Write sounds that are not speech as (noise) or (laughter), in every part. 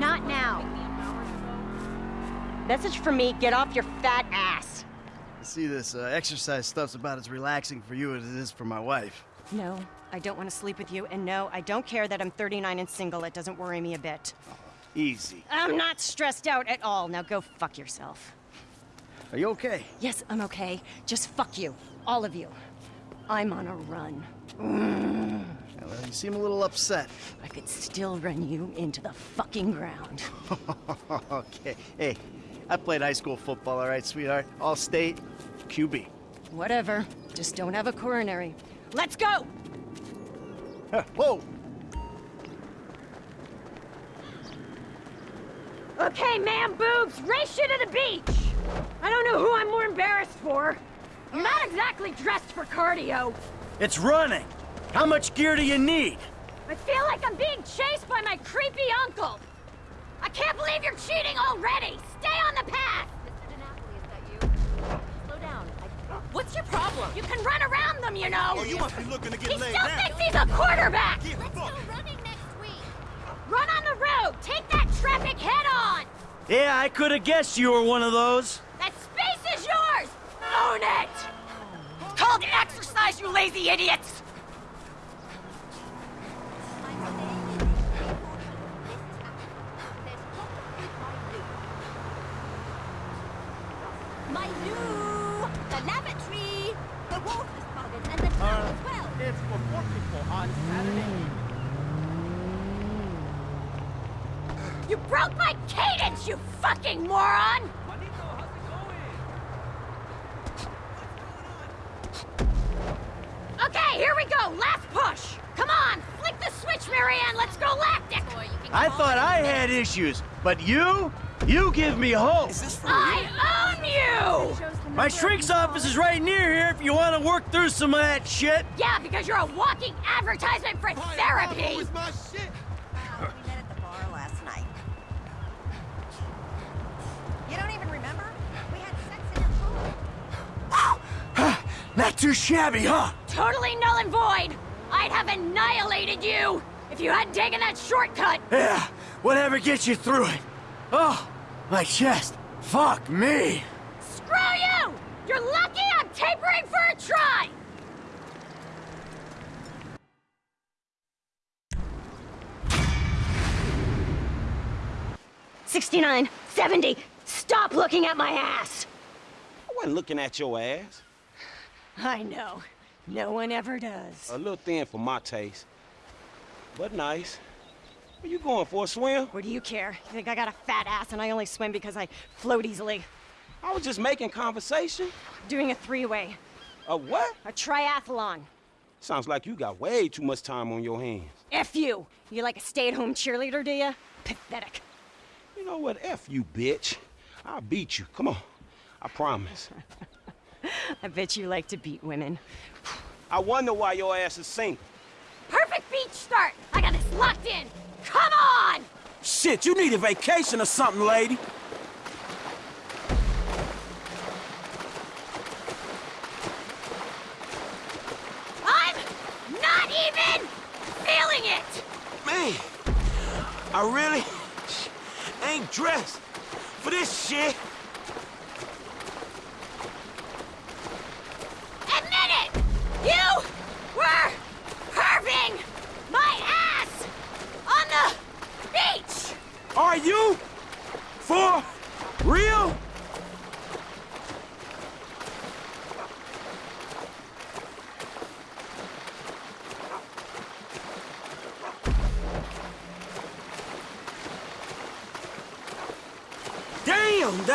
Not now. pick me up hours ago? Message from me, get off your fat ass. I see this uh, exercise stuff's about as relaxing for you as it is for my wife. No, I don't want to sleep with you, and no, I don't care that I'm 39 and single. It doesn't worry me a bit. Easy. I'm not stressed out at all. Now go fuck yourself. Are you okay? Yes, I'm okay. Just fuck you. All of you. I'm on a run. Yeah, well, you seem a little upset. I could still run you into the fucking ground. (laughs) okay. Hey, I played high school football, all right, sweetheart? All state, QB. Whatever. Just don't have a coronary. Let's go! Huh, Whoa! Okay, man boobs, race you to the beach! I don't know who I'm more embarrassed for. I'm not exactly dressed for cardio. It's running! How much gear do you need? I feel like I'm being chased by my creepy uncle. I can't believe you're cheating already! Stay on the path! Mr. DiNapoli, is that you? Slow down. I... What's your problem? You can run around them, you know! Oh, you must be looking to get he laid still thinks he's a quarterback! Get Let's fucked. go running next week. Run on the road! Take that traffic head on! Yeah, I could have guessed you were one of those. That space is yours! Own it! It's Called exercise, you lazy idiots! My new, the lavatory, the water's garden, and the town as well. It's for four people You broke my cadence, you fucking moron! Okay, here we go, last push! Come on, flick the switch, Marianne, let's go lactic! I thought I had issues, but you? You give me hope. Is this for I own you! My shrink's office is right near here if you want to work through some of that shit. Yeah, because you're a walking advertisement for therapy! Where's my shit? Well, we met at the bar last night. You don't even remember? We had sex in your pool. (gasps) Not too shabby, huh? Totally null and void! I'd have annihilated you if you hadn't taken that shortcut! Yeah, whatever gets you through it. Oh, my chest. Fuck me. Screw you! You're lucky I'm tapering for a try! Sixty-nine, seventy. Stop looking at my ass! I wasn't looking at your ass. I know. No one ever does. A little thin for my taste. But nice. Where you going for a swim? What do you care? You think I got a fat ass and I only swim because I float easily? I was just making conversation. Doing a three-way. A what? A triathlon. Sounds like you got way too much time on your hands. F you! You like a stay-at-home cheerleader, do ya? Pathetic. You know what? F you, bitch. I'll beat you. Come on. I promise. (laughs) I bet you like to beat women. I wonder why your ass is single. Perfect beach start! I got this locked in! Come on! Shit, you need a vacation or something, lady. I'm not even feeling it! Man, I really ain't dressed for this shit. Admit it! You were curving my ass on the beach! Are you? For real?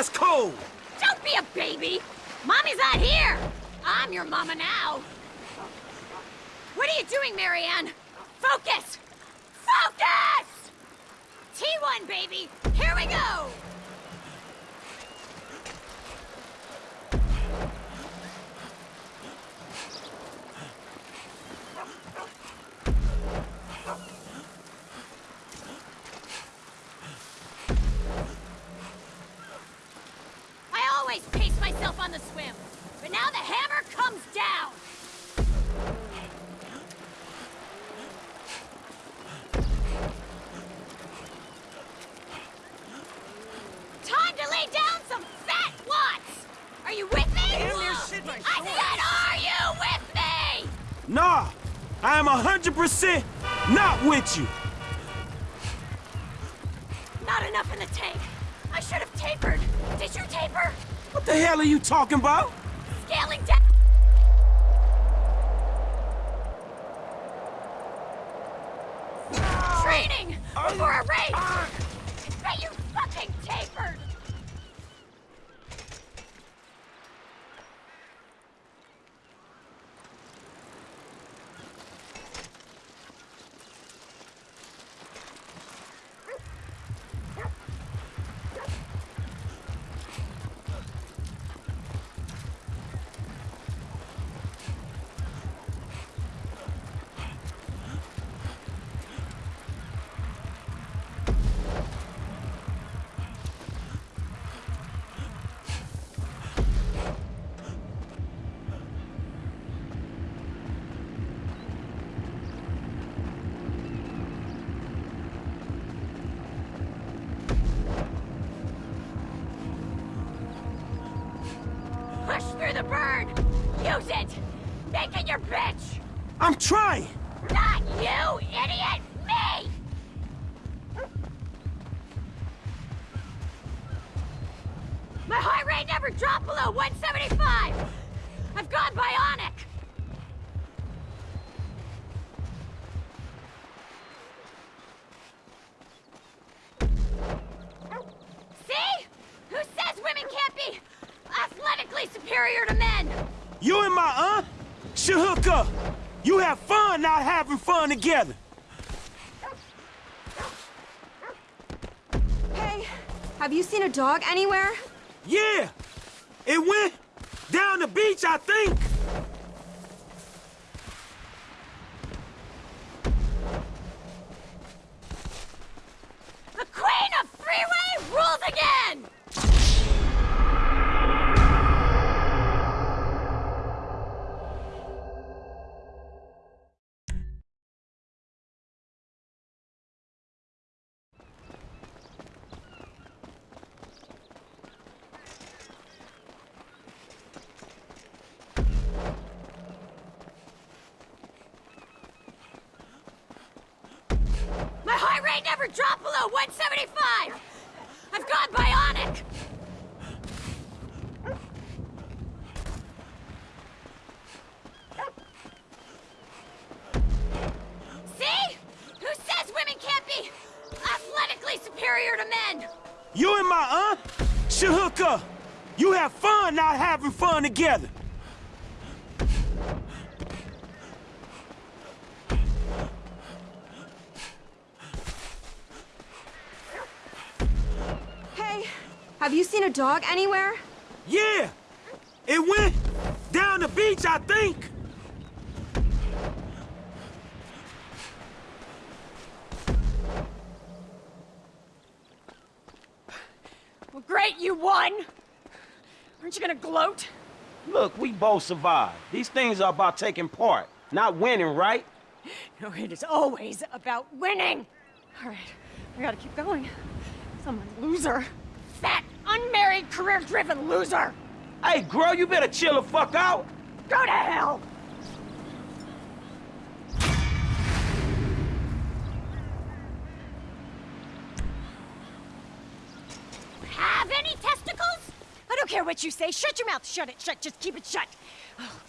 That's cold. Don't be a baby! Mommy's not here! I'm your mama now! What are you doing, Marianne? Focus! Focus! T1, baby! Here we go! 100% not with you. Not enough in the tank. I should have tapered. Did you taper? What the hell are you talking about? I'm trying. Not you, idiot! Me! My heart rate never dropped below 175! I've gone bionic! Have fun not having fun together. Hey, have you seen a dog anywhere? Yeah. It went down the beach, I think. The queen of freeway rules again! Dropped 175! I've gone bionic! See? Who says women can't be athletically superior to men? You and my aunt should hook up. You have fun not having fun together. Have you seen a dog anywhere? Yeah. It went down the beach, I think. Well, great, you won! Aren't you gonna gloat? Look, we both survived. These things are about taking part, not winning, right? No, it is always about winning! All right, I gotta keep going. Someone loser. Fat, unmarried, career-driven loser! Hey, girl, you better chill the fuck out. Go to hell! Have any testicles? I don't care what you say. Shut your mouth. Shut it. Shut. Just keep it shut. Oh,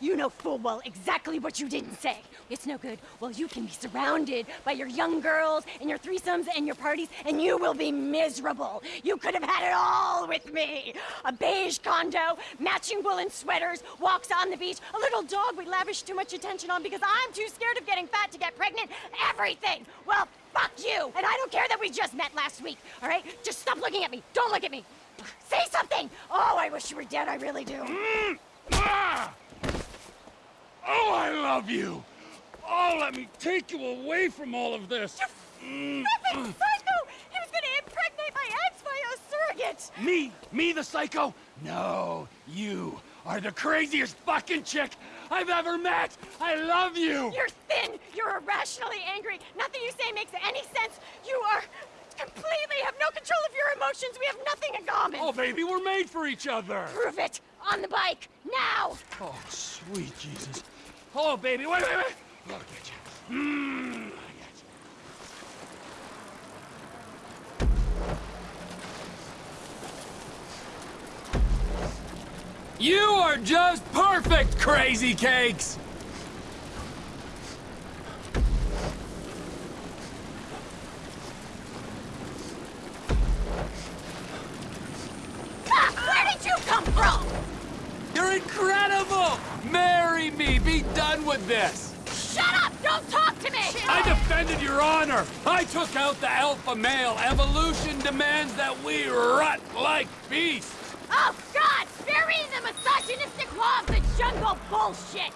you know full well exactly what you didn't say. It's no good. Well, you can be surrounded by your young girls and your threesomes and your parties, and you will be miserable. You could have had it all with me. A beige condo, matching woolen sweaters, walks on the beach, a little dog we lavish too much attention on because I'm too scared of getting fat to get pregnant. Everything. Well, fuck you. And I don't care that we just met last week, all right? Just stop looking at me. Don't look at me. Say something. Oh, I wish you were dead. I really do. Ah! Oh, I love you! Oh, let me take you away from all of this! Stupid mm. psycho! He was gonna impregnate my ex by a surrogate! Me? Me, the psycho? No, you are the craziest fucking chick I've ever met! I love you! You're thin! You're irrationally angry! Nothing you say makes any sense! You are completely have no control of your emotions! We have nothing in common! Oh, baby, we're made for each other! Prove it! On the bike! Now! Oh, sweet Jesus. Oh, baby, wait, wait, wait! Look at you. Mmm, look at you. You are just perfect, Crazy Cakes! Where did you come from? You're incredible! Marry me! Be done with this! Shut up! Don't talk to me! I defended your honor! I took out the alpha male! Evolution demands that we rut like beasts! Oh, God! Bury the misogynistic law of the jungle bullshit!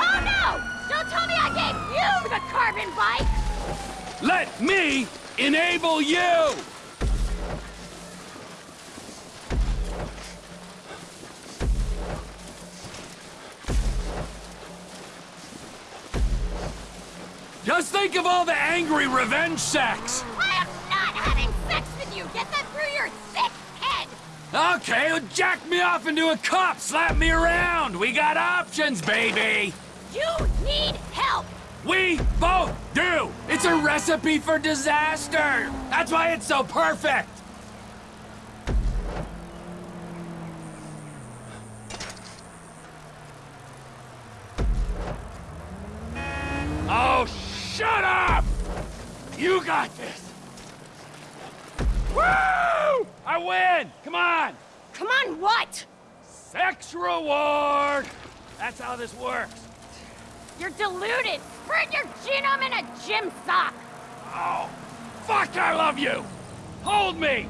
Oh, no! Don't tell me I gave you the carbon bike! Let me enable you! Think of all the angry revenge sex! I am not having sex with you! Get that through your thick head! Okay, well, jack me off into a cup, slap me around! We got options, baby! You need help! We both do! It's a recipe for disaster! That's why it's so perfect! You got this! Woo! I win! Come on! Come on, what? Sex reward! That's how this works. You're deluded! Spread your genome in a gym sock! Oh, fuck, I love you! Hold me!